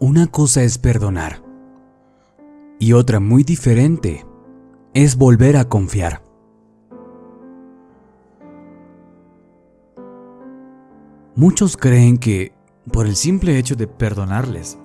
Una cosa es perdonar y otra muy diferente es volver a confiar. Muchos creen que por el simple hecho de perdonarles,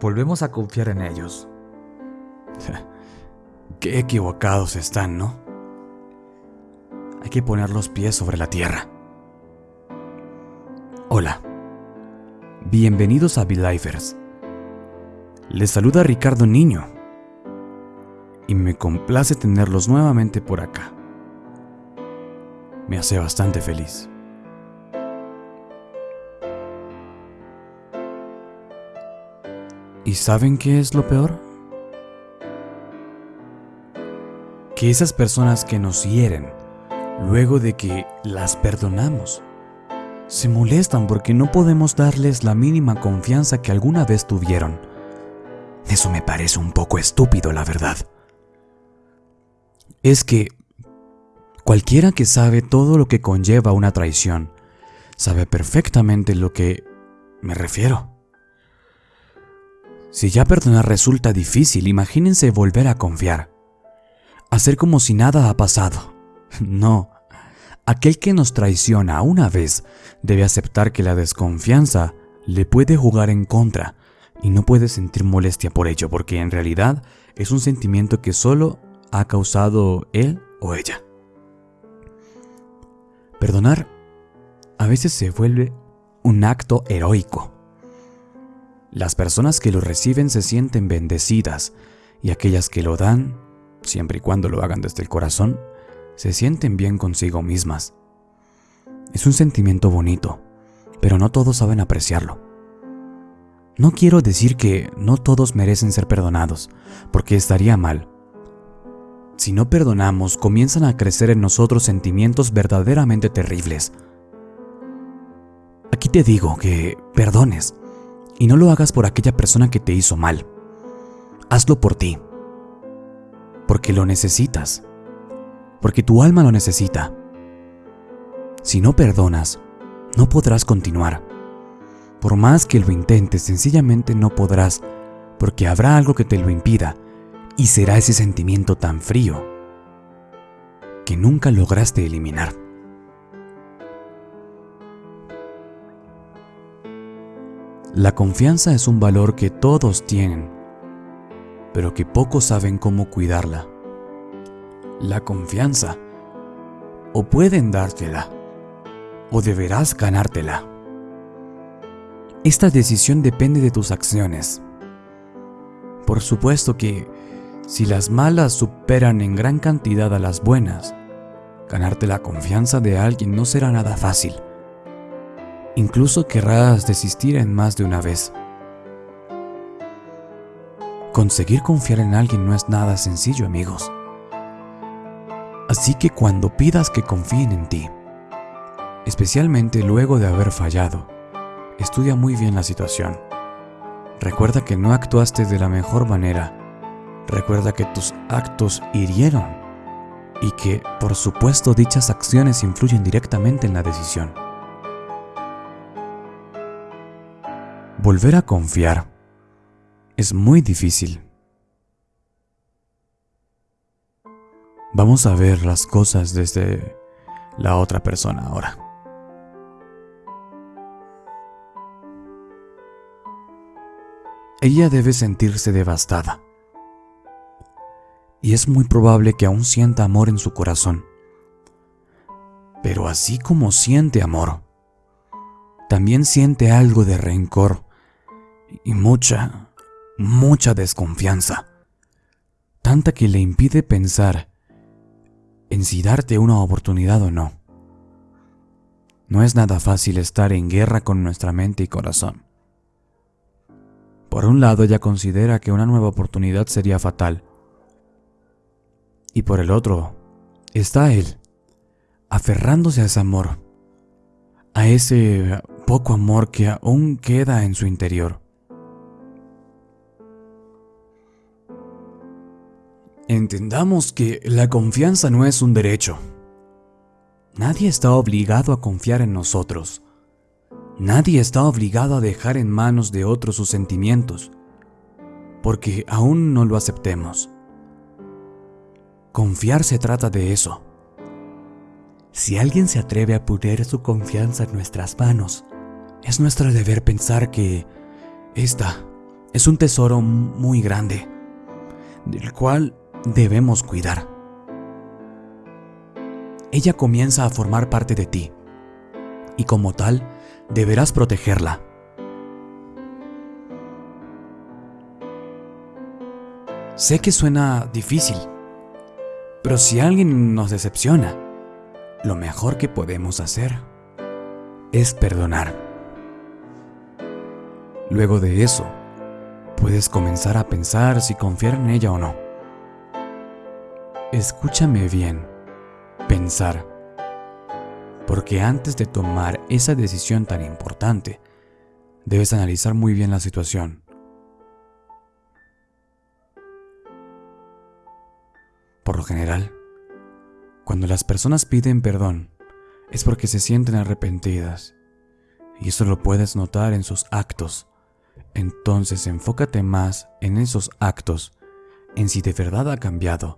volvemos a confiar en ellos. Qué equivocados están, ¿no? Hay que poner los pies sobre la tierra. Hola. Bienvenidos a Belifers. Les saluda Ricardo Niño. Y me complace tenerlos nuevamente por acá. Me hace bastante feliz. ¿Y saben qué es lo peor? Que esas personas que nos hieren, luego de que las perdonamos, se molestan porque no podemos darles la mínima confianza que alguna vez tuvieron. Eso me parece un poco estúpido, la verdad. Es que cualquiera que sabe todo lo que conlleva una traición, sabe perfectamente lo que me refiero. Si ya perdonar resulta difícil, imagínense volver a confiar. Hacer como si nada ha pasado. No, Aquel que nos traiciona una vez debe aceptar que la desconfianza le puede jugar en contra y no puede sentir molestia por ello porque en realidad es un sentimiento que solo ha causado él o ella. Perdonar a veces se vuelve un acto heroico. Las personas que lo reciben se sienten bendecidas y aquellas que lo dan, siempre y cuando lo hagan desde el corazón, se sienten bien consigo mismas. Es un sentimiento bonito, pero no todos saben apreciarlo. No quiero decir que no todos merecen ser perdonados, porque estaría mal. Si no perdonamos, comienzan a crecer en nosotros sentimientos verdaderamente terribles. Aquí te digo que perdones, y no lo hagas por aquella persona que te hizo mal. Hazlo por ti, porque lo necesitas porque tu alma lo necesita. Si no perdonas, no podrás continuar. Por más que lo intentes, sencillamente no podrás, porque habrá algo que te lo impida, y será ese sentimiento tan frío que nunca lograste eliminar. La confianza es un valor que todos tienen, pero que pocos saben cómo cuidarla la confianza. O pueden dártela, o deberás ganártela. Esta decisión depende de tus acciones. Por supuesto que, si las malas superan en gran cantidad a las buenas, ganarte la confianza de alguien no será nada fácil. Incluso querrás desistir en más de una vez. Conseguir confiar en alguien no es nada sencillo, amigos. Así que cuando pidas que confíen en ti, especialmente luego de haber fallado, estudia muy bien la situación. Recuerda que no actuaste de la mejor manera. Recuerda que tus actos hirieron y que, por supuesto, dichas acciones influyen directamente en la decisión. Volver a confiar es muy difícil. Vamos a ver las cosas desde la otra persona ahora. Ella debe sentirse devastada. Y es muy probable que aún sienta amor en su corazón. Pero así como siente amor, también siente algo de rencor y mucha, mucha desconfianza. Tanta que le impide pensar en si darte una oportunidad o no. No es nada fácil estar en guerra con nuestra mente y corazón. Por un lado, ella considera que una nueva oportunidad sería fatal. Y por el otro, está él, aferrándose a ese amor, a ese poco amor que aún queda en su interior. Entendamos que la confianza no es un derecho. Nadie está obligado a confiar en nosotros. Nadie está obligado a dejar en manos de otros sus sentimientos, porque aún no lo aceptemos. Confiar se trata de eso. Si alguien se atreve a poner su confianza en nuestras manos, es nuestro deber pensar que esta es un tesoro muy grande, del cual debemos cuidar. Ella comienza a formar parte de ti, y como tal, deberás protegerla. Sé que suena difícil, pero si alguien nos decepciona, lo mejor que podemos hacer es perdonar. Luego de eso, puedes comenzar a pensar si confiar en ella o no. Escúchame bien, pensar porque antes de tomar esa decisión tan importante, debes analizar muy bien la situación. Por lo general, cuando las personas piden perdón, es porque se sienten arrepentidas, y eso lo puedes notar en sus actos. Entonces enfócate más en esos actos, en si de verdad ha cambiado.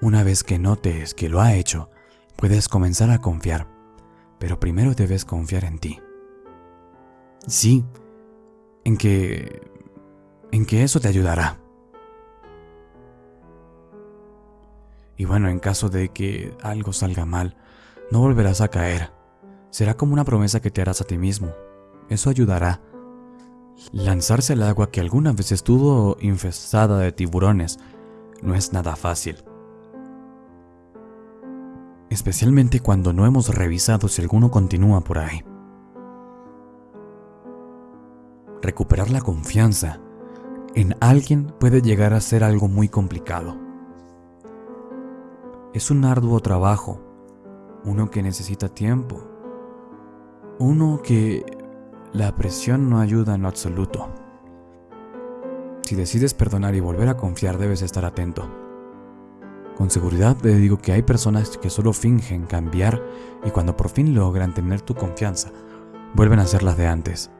Una vez que notes que lo ha hecho, puedes comenzar a confiar, pero primero debes confiar en ti. Sí, en que en que eso te ayudará. Y bueno, en caso de que algo salga mal, no volverás a caer. Será como una promesa que te harás a ti mismo. Eso ayudará. Lanzarse al agua que alguna vez estuvo infestada de tiburones no es nada fácil especialmente cuando no hemos revisado si alguno continúa por ahí. Recuperar la confianza en alguien puede llegar a ser algo muy complicado. Es un arduo trabajo, uno que necesita tiempo, uno que la presión no ayuda en lo absoluto. Si decides perdonar y volver a confiar debes estar atento con seguridad te digo que hay personas que solo fingen cambiar y cuando por fin logran tener tu confianza, vuelven a ser las de antes.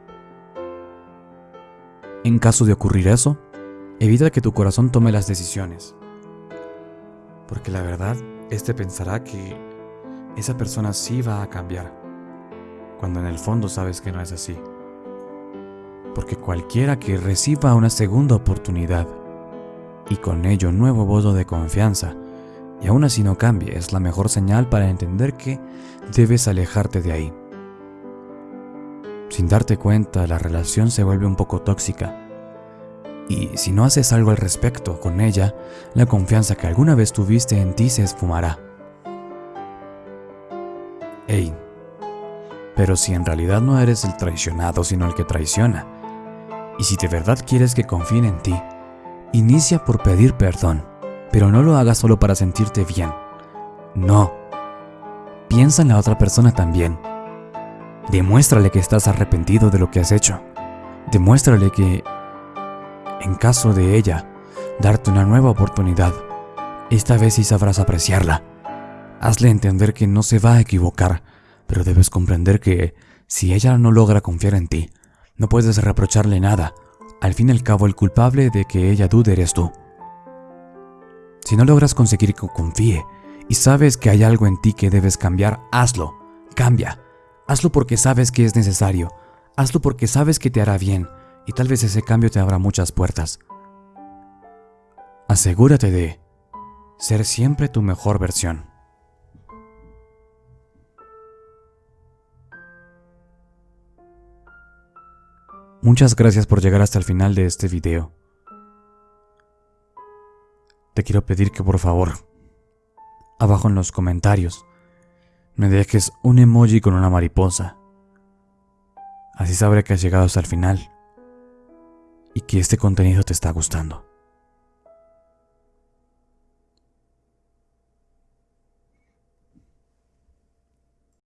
En caso de ocurrir eso, evita que tu corazón tome las decisiones. Porque la verdad, este pensará que esa persona sí va a cambiar, cuando en el fondo sabes que no es así. Porque cualquiera que reciba una segunda oportunidad y con ello un nuevo voto de confianza, y aún así no cambie, es la mejor señal para entender que debes alejarte de ahí. Sin darte cuenta, la relación se vuelve un poco tóxica. Y si no haces algo al respecto con ella, la confianza que alguna vez tuviste en ti se esfumará. Ey, pero si en realidad no eres el traicionado sino el que traiciona, y si de verdad quieres que confíen en ti, inicia por pedir perdón pero no lo hagas solo para sentirte bien. No. Piensa en la otra persona también. Demuéstrale que estás arrepentido de lo que has hecho. Demuéstrale que, en caso de ella, darte una nueva oportunidad, esta vez sí sabrás apreciarla. Hazle entender que no se va a equivocar, pero debes comprender que si ella no logra confiar en ti, no puedes reprocharle nada. Al fin y al cabo, el culpable de que ella dude eres tú. Si no logras conseguir que confíe y sabes que hay algo en ti que debes cambiar, hazlo. Cambia. Hazlo porque sabes que es necesario. Hazlo porque sabes que te hará bien y tal vez ese cambio te abra muchas puertas. Asegúrate de ser siempre tu mejor versión. Muchas gracias por llegar hasta el final de este video te quiero pedir que por favor, abajo en los comentarios, me dejes un emoji con una mariposa. Así sabré que has llegado hasta el final y que este contenido te está gustando.